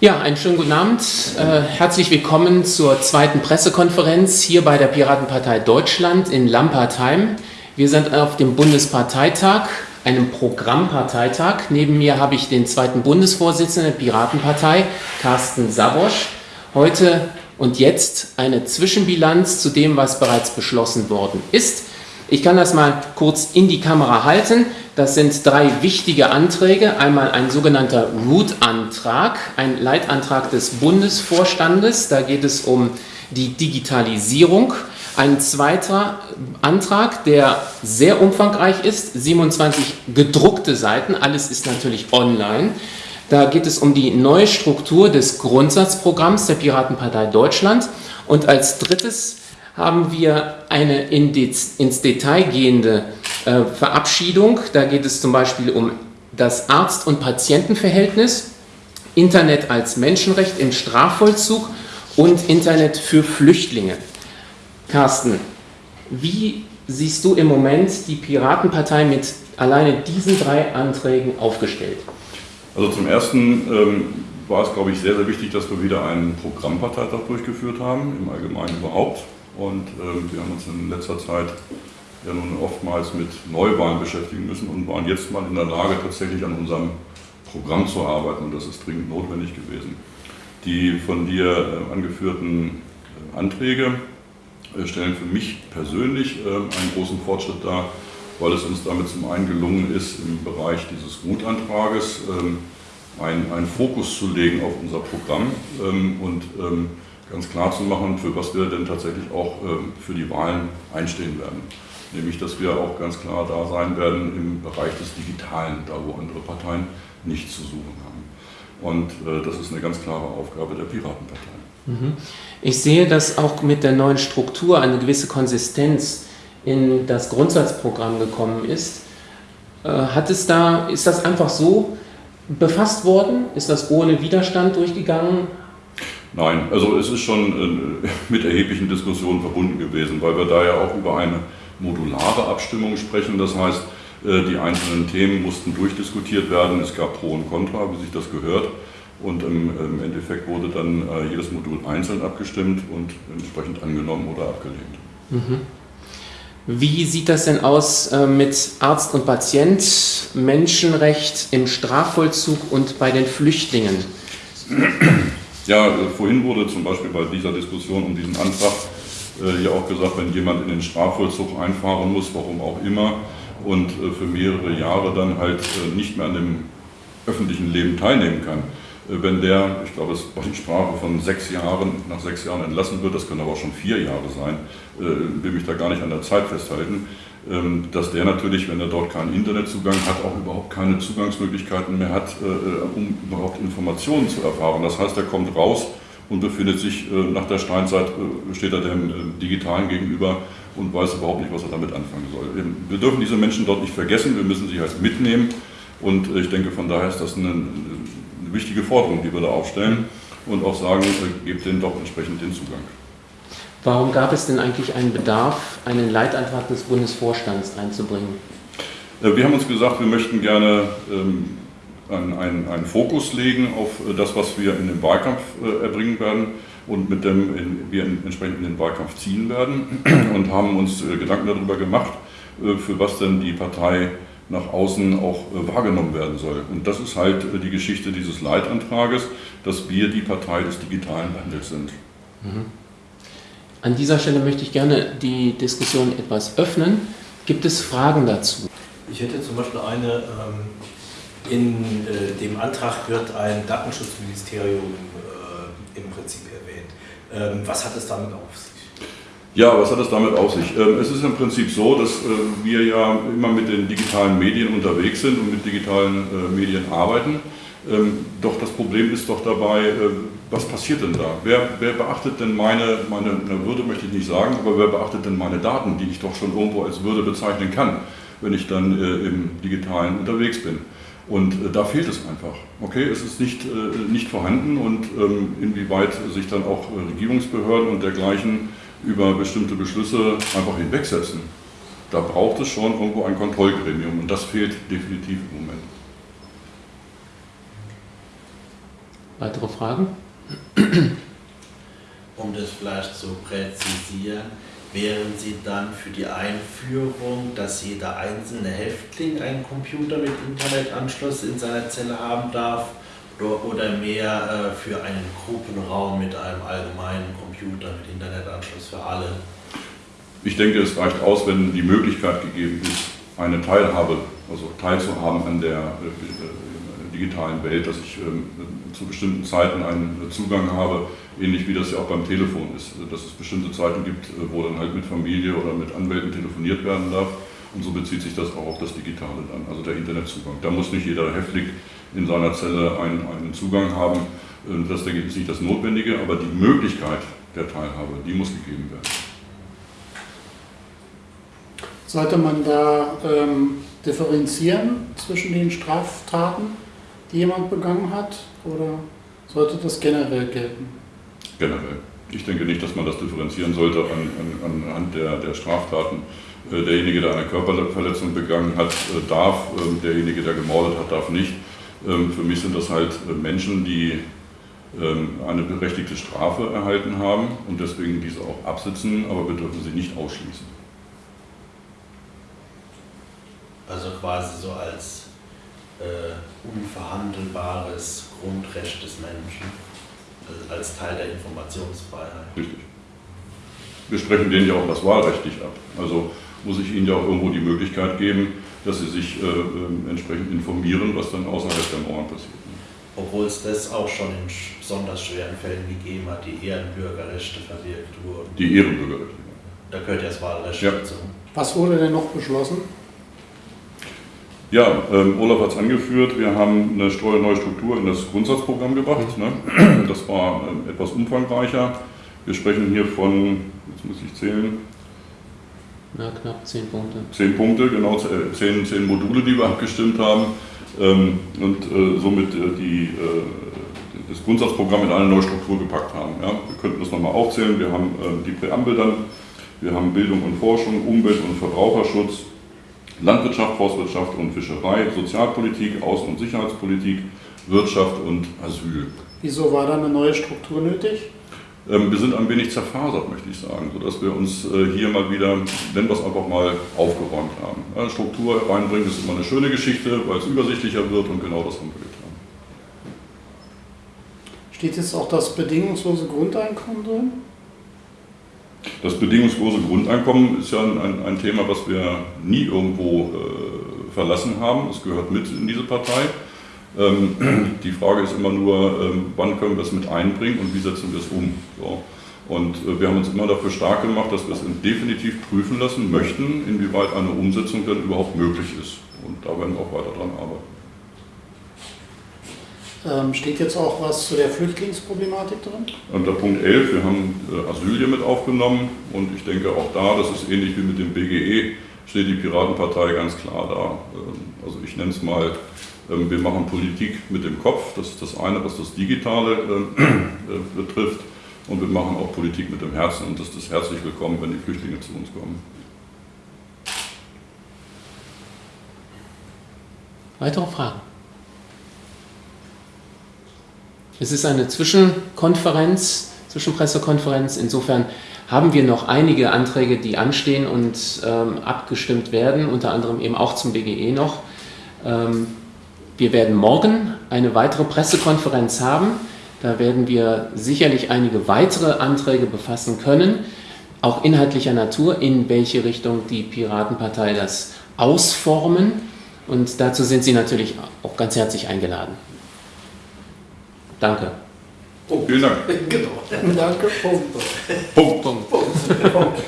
Ja, einen schönen guten Abend. Äh, herzlich willkommen zur zweiten Pressekonferenz hier bei der Piratenpartei Deutschland in Lampertheim. Wir sind auf dem Bundesparteitag, einem Programmparteitag. Neben mir habe ich den zweiten Bundesvorsitzenden der Piratenpartei, Carsten Sabosch. Heute und jetzt eine Zwischenbilanz zu dem, was bereits beschlossen worden ist. Ich kann das mal kurz in die Kamera halten. Das sind drei wichtige Anträge. Einmal ein sogenannter Root-Antrag, ein Leitantrag des Bundesvorstandes. Da geht es um die Digitalisierung. Ein zweiter Antrag, der sehr umfangreich ist, 27 gedruckte Seiten, alles ist natürlich online. Da geht es um die neue Struktur des Grundsatzprogramms der Piratenpartei Deutschland. Und als drittes haben wir eine in ins Detail gehende äh, Verabschiedung. Da geht es zum Beispiel um das Arzt- und Patientenverhältnis, Internet als Menschenrecht im Strafvollzug und Internet für Flüchtlinge. Carsten, wie siehst du im Moment die Piratenpartei mit alleine diesen drei Anträgen aufgestellt? Also zum Ersten ähm, war es, glaube ich, sehr, sehr wichtig, dass wir wieder einen Programmparteitag durchgeführt haben, im Allgemeinen überhaupt. Und ähm, wir haben uns in letzter Zeit ja nun oftmals mit Neuwahlen beschäftigen müssen und waren jetzt mal in der Lage, tatsächlich an unserem Programm zu arbeiten. Und das ist dringend notwendig gewesen. Die von dir äh, angeführten äh, Anträge äh, stellen für mich persönlich einen großen Fortschritt dar, weil es uns damit zum einen gelungen ist, im Bereich dieses Gutantrages ähm, einen, einen Fokus zu legen auf unser Programm ähm, und ähm, ganz klar zu machen, für was wir denn tatsächlich auch ähm, für die Wahlen einstehen werden. Nämlich, dass wir auch ganz klar da sein werden im Bereich des Digitalen, da wo andere Parteien nichts zu suchen haben. Und äh, das ist eine ganz klare Aufgabe der Piratenpartei. Mhm. Ich sehe, dass auch mit der neuen Struktur eine gewisse Konsistenz in das Grundsatzprogramm gekommen ist. Äh, hat es da, ist das einfach so befasst worden? Ist das ohne Widerstand durchgegangen? Nein, also es ist schon äh, mit erheblichen Diskussionen verbunden gewesen, weil wir da ja auch über eine modulare Abstimmung sprechen. Das heißt, äh, die einzelnen Themen mussten durchdiskutiert werden. Es gab Pro und Contra, wie sich das gehört. Und im Endeffekt wurde dann äh, jedes Modul einzeln abgestimmt und entsprechend angenommen oder abgelehnt. Mhm. Wie sieht das denn aus mit Arzt und Patient, Menschenrecht im Strafvollzug und bei den Flüchtlingen? Ja, äh, vorhin wurde zum Beispiel bei dieser Diskussion um diesen Antrag äh, ja auch gesagt, wenn jemand in den Strafvollzug einfahren muss, warum auch immer, und äh, für mehrere Jahre dann halt äh, nicht mehr an dem öffentlichen Leben teilnehmen kann. Äh, wenn der, ich glaube, es war die Sprache von sechs Jahren, nach sechs Jahren entlassen wird, das können aber auch schon vier Jahre sein, will mich da gar nicht an der Zeit festhalten, dass der natürlich, wenn er dort keinen Internetzugang hat, auch überhaupt keine Zugangsmöglichkeiten mehr hat, äh, äh, um überhaupt Informationen zu erfahren. Das heißt, er kommt raus und befindet sich äh, nach der Steinzeit, steht er dem Digitalen gegenüber und weiß überhaupt nicht, was er damit anfangen soll. Wir dürfen diese Menschen dort nicht vergessen, wir müssen sie halt mitnehmen und ich denke, von daher ist das eine, eine wichtige Forderung, die wir da aufstellen und auch sagen, gebt denen doch entsprechend den Zugang. Warum gab es denn eigentlich einen Bedarf, einen Leitantrag des Bundesvorstands einzubringen? Äh, wir haben uns gesagt, wir möchten gerne ähm, einen, einen Fokus legen auf äh, das, was wir in den Wahlkampf äh, erbringen werden und mit dem wir entsprechend in den Wahlkampf ziehen werden und haben uns Gedanken darüber gemacht, für was denn die Partei nach außen auch wahrgenommen werden soll. Und das ist halt die Geschichte dieses Leitantrages, dass wir die Partei des digitalen Wandels sind. Mhm. An dieser Stelle möchte ich gerne die Diskussion etwas öffnen. Gibt es Fragen dazu? Ich hätte zum Beispiel eine, ähm, in äh, dem Antrag wird ein Datenschutzministerium äh, im Prinzip erwähnt. Ähm, was hat es damit auf sich? Ja, was hat es damit auf sich? Ähm, es ist im Prinzip so, dass äh, wir ja immer mit den digitalen Medien unterwegs sind und mit digitalen Medien arbeiten. Doch das Problem ist doch dabei, was passiert denn da? Wer, wer beachtet denn meine, meine, Würde, möchte ich nicht sagen, aber wer beachtet denn meine Daten, die ich doch schon irgendwo als Würde bezeichnen kann, wenn ich dann äh, im Digitalen unterwegs bin? Und äh, da fehlt es einfach. Okay, es ist nicht, äh, nicht vorhanden und ähm, inwieweit sich dann auch äh, Regierungsbehörden und dergleichen über bestimmte Beschlüsse einfach hinwegsetzen. Da braucht es schon irgendwo ein Kontrollgremium und das fehlt definitiv im Moment. Weitere Fragen? Um das vielleicht zu präzisieren, wären Sie dann für die Einführung, dass jeder einzelne Häftling einen Computer mit Internetanschluss in seiner Zelle haben darf oder mehr äh, für einen Gruppenraum mit einem allgemeinen Computer mit Internetanschluss für alle? Ich denke, es reicht aus, wenn die Möglichkeit gegeben ist, eine Teilhabe, also teilzuhaben an der äh, digitalen Welt, dass ich ähm, zu bestimmten Zeiten einen Zugang habe, ähnlich wie das ja auch beim Telefon ist, also, dass es bestimmte Zeiten gibt, äh, wo dann halt mit Familie oder mit Anwälten telefoniert werden darf. Und so bezieht sich das auch auf das Digitale dann, also der Internetzugang. Da muss nicht jeder Häftling in seiner Zelle einen, einen Zugang haben. Ähm, das ist nicht das Notwendige, aber die Möglichkeit der Teilhabe, die muss gegeben werden. Sollte man da ähm, differenzieren zwischen den Straftaten, die jemand begangen hat, oder sollte das generell gelten? Generell. Ich denke nicht, dass man das differenzieren sollte an, an, anhand der, der Straftaten. Äh, derjenige, der eine Körperverletzung begangen hat, äh, darf, äh, derjenige, der gemordet hat, darf nicht. Ähm, für mich sind das halt äh, Menschen, die ähm, eine berechtigte Strafe erhalten haben und deswegen diese auch absitzen, aber wir dürfen sie nicht ausschließen. Also quasi so als unverhandelbares Grundrecht des Menschen, also als Teil der Informationsfreiheit. Richtig. Wir sprechen denen ja auch das Wahlrecht nicht ab. Also muss ich ihnen ja auch irgendwo die Möglichkeit geben, dass sie sich äh, äh, entsprechend informieren, was dann außerhalb der Mauern passiert. Obwohl es das auch schon in besonders schweren Fällen gegeben hat, die Ehrenbürgerrechte verwirkt wurden. Die Ehrenbürgerrechte. Da gehört ja das Wahlrecht ja. dazu. Was wurde denn noch beschlossen? Ja, ähm, Olaf hat es angeführt, wir haben eine neue Struktur in das Grundsatzprogramm gebracht. Ne? Das war ähm, etwas umfangreicher. Wir sprechen hier von, jetzt muss ich zählen, ja, knapp zehn Punkte. Zehn Punkte, genau, äh, zehn, zehn Module, die wir abgestimmt haben ähm, und äh, somit äh, die, äh, das Grundsatzprogramm in eine neue Struktur gepackt haben. Ja? Wir könnten das nochmal aufzählen. Wir haben ähm, die Präambel dann, wir haben Bildung und Forschung, Umwelt- und Verbraucherschutz, Landwirtschaft, Forstwirtschaft und Fischerei, Sozialpolitik, Außen- und Sicherheitspolitik, Wirtschaft und Asyl. Wieso war da eine neue Struktur nötig? Ähm, wir sind ein wenig zerfasert, möchte ich sagen, sodass wir uns äh, hier mal wieder, nennen wir es einfach mal, aufgeräumt haben. Struktur reinbringen ist immer eine schöne Geschichte, weil es übersichtlicher wird und genau das haben wir getan. Steht jetzt auch das bedingungslose Grundeinkommen drin? Das bedingungslose Grundeinkommen ist ja ein, ein Thema, was wir nie irgendwo äh, verlassen haben. Es gehört mit in diese Partei. Ähm, die Frage ist immer nur, ähm, wann können wir es mit einbringen und wie setzen wir es um. So. Und äh, wir haben uns immer dafür stark gemacht, dass wir es definitiv prüfen lassen möchten, inwieweit eine Umsetzung denn überhaupt möglich ist. Und da werden wir auch weiter dran arbeiten. Ähm, steht jetzt auch was zu der Flüchtlingsproblematik drin? Unter Punkt 11, wir haben äh, Asyl hier mit aufgenommen und ich denke auch da, das ist ähnlich wie mit dem BGE, steht die Piratenpartei ganz klar da. Ähm, also ich nenne es mal ähm, wir machen Politik mit dem Kopf, das ist das eine, was das Digitale äh, äh, betrifft. Und wir machen auch Politik mit dem Herzen und das ist herzlich willkommen, wenn die Flüchtlinge zu uns kommen. Weitere Fragen? Es ist eine Zwischenkonferenz, Zwischenpressekonferenz. Insofern haben wir noch einige Anträge, die anstehen und ähm, abgestimmt werden, unter anderem eben auch zum BGE noch. Ähm, wir werden morgen eine weitere Pressekonferenz haben. Da werden wir sicherlich einige weitere Anträge befassen können, auch inhaltlicher Natur, in welche Richtung die Piratenpartei das ausformen. Und dazu sind Sie natürlich auch ganz herzlich eingeladen. Danke. Oh, vielen Dank. Genau. Danke. Punkt. Punkt. Punkt. Punkt.